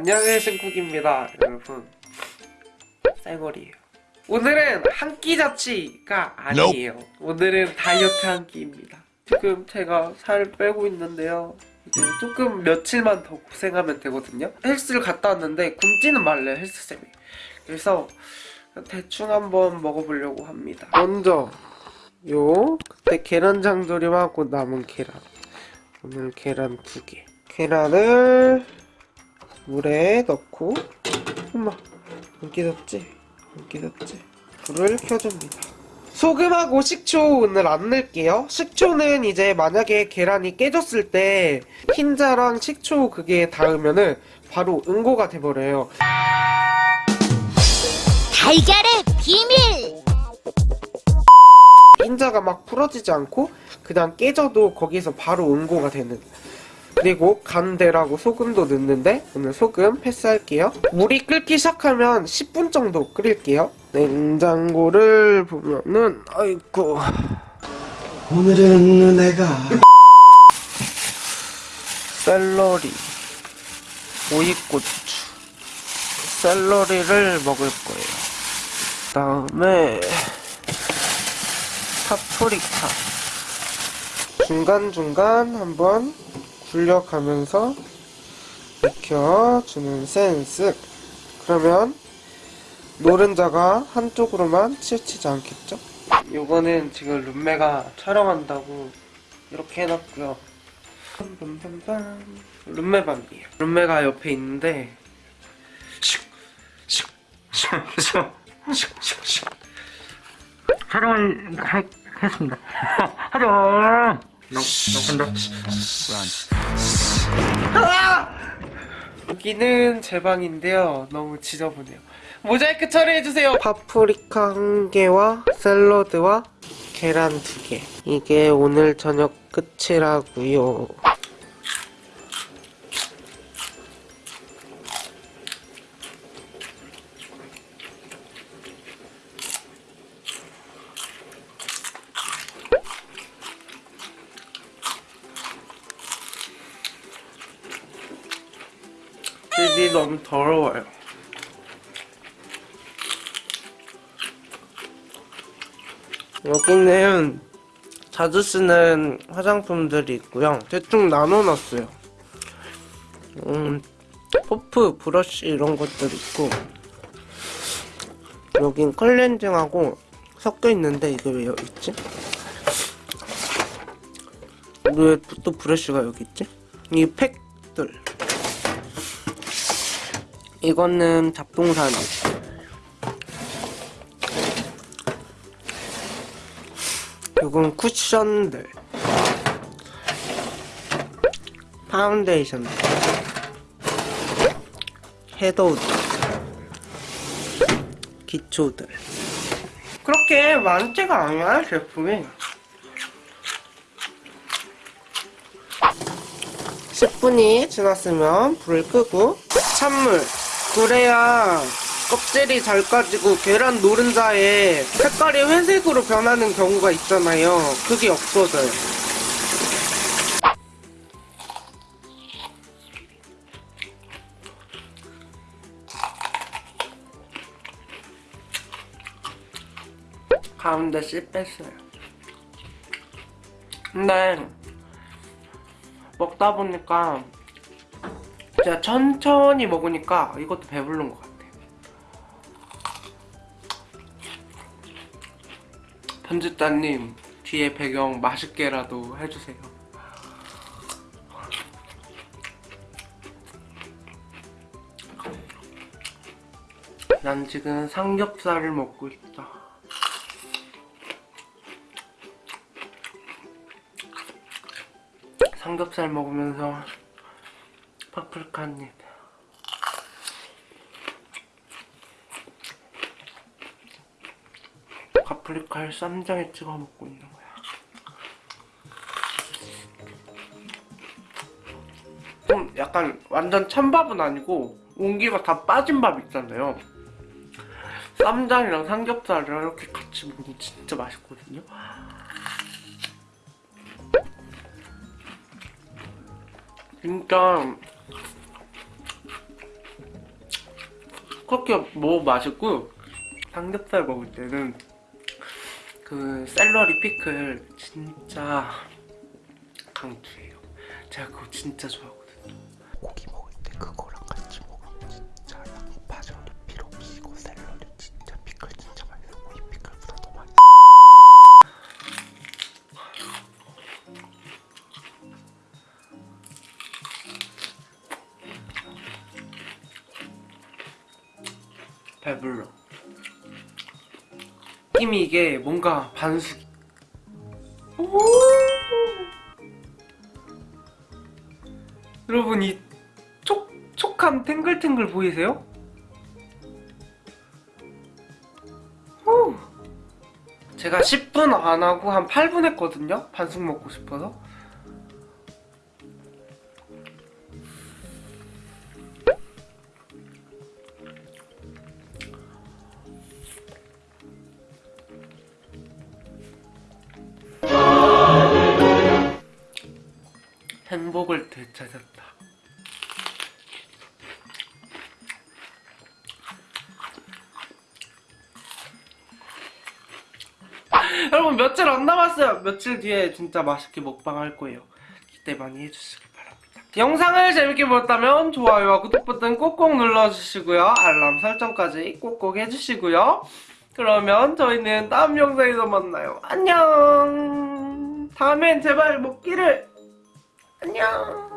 안녕하세요 신쿡입니다 여러분. 쌀머리예요. 오늘은 한 끼 자취가 아니에요. 오늘은 다이어트 한 끼입니다. 지금 제가 살 빼고 있는데요. 이제 조금 며칠만 더 고생하면 되거든요. 헬스를 갔다 왔는데 굶지는 말래요 헬스쌤이. 그래서 대충 한번 먹어보려고 합니다. 먼저 요 그때 계란장 조림하고 남은 계란. 오늘 계란 두개. 계란을 물에 넣고 엄마 안 깨졌지? 안 깨졌지? 불을 켜줍니다 소금하고 식초 오늘 안 넣을게요 식초는 이제 만약에 계란이 깨졌을 때 흰자랑 식초 그게 닿으면은 바로 응고가 돼버려요 달걀의 비밀! 흰자가 막 풀어지지 않고 그냥 깨져도 거기서 바로 응고가 되는 그리고 간대라고 소금도 넣는데 오늘 소금 패스할게요. 물이 끓기 시작하면 10분 정도 끓일게요. 냉장고를 보면은 아이고. 오늘은 내가 샐러리 오이고추. 샐러리를 먹을 거예요. 그 다음에 파프리카. 중간중간 한번 굴려가면서 익혀주는 센스 그러면 노른자가 한쪽으로만 치우치지 않겠죠? 요거는 지금 룸메가 촬영한다고 이렇게 해놨고요. 룸메 방이에요 룸메가 옆에 있는데 슉, 슉, 슉, 슉, 슉, 슉. 촬영을 하, 했습니다. 하죠. 간다. 여기는 제 방인데요. 너무 지저분해요. 모자이크 처리해주세요. 파프리카 한 개와 샐러드와 계란 두 개. 이게 오늘 저녁 끝이라고요. 집이 너무 더러워요. 여기는 자주 쓰는 화장품들이 있고요. 대충 나눠놨어요. 음, 퍼프, 브러쉬 이런 것들 있고 여긴 클렌징하고 섞여 있는데 이게 왜 여기 있지? 왜 또 브러쉬가 여기 있지? 이 팩들 이거는 잡동사니 이건 쿠션들. 파운데이션. 섀도우들. 기초들. 그렇게 많지가 않아요 제품이? 10분이 지났으면 불을 끄고 찬물 그래야 껍질이 잘 까지고 계란 노른자에 색깔이 회색으로 변하는 경우가 있잖아요. 그게 없어져요. 가운데 씨 뺐어요. 근데 먹다 보니까 제가 천천히 먹으니까 이것도 배부른 것 같아요. 편집자님 뒤에 배경 맛있게라도 해주세요. 난 지금 삼겹살을 먹고 있다. 삼겹살 먹으면서 파프리카 한 입. 파프리카를 쌈장에 찍어 먹고 있는 거야. 좀 약간 완전 찬밥은 아니고 온기가 다 빠진 밥 있잖아요. 쌈장이랑 삼겹살이랑 이렇게 같이 먹으면 진짜 맛있거든요. 진짜 그렇게 뭐 맛있고 삼겹살 먹을 때는 그 샐러리 피클 진짜 강추예요. 제가 그거 진짜 좋아하고 배불러. 느낌이 이게 뭔가 반숙. 오! 여러분 이 촉촉한 탱글탱글 보이세요? 오! 제가 10분 안 하고 한 8분 했거든요. 반숙 먹고 싶어서. 행복을 되찾았다. 여러분 며칠 안 남았어요. 며칠 뒤에 진짜 맛있게 먹방 할 거예요. 기대 많이 해주시길 바랍니다. 영상을 재밌게 보셨다면 좋아요와 구독 버튼 꼭꼭 눌러주시고요. 알람 설정까지 꼭꼭 해주시고요. 그러면 저희는 다음 영상에서 만나요. 안녕. 다음엔 제발 먹기를. 안녕.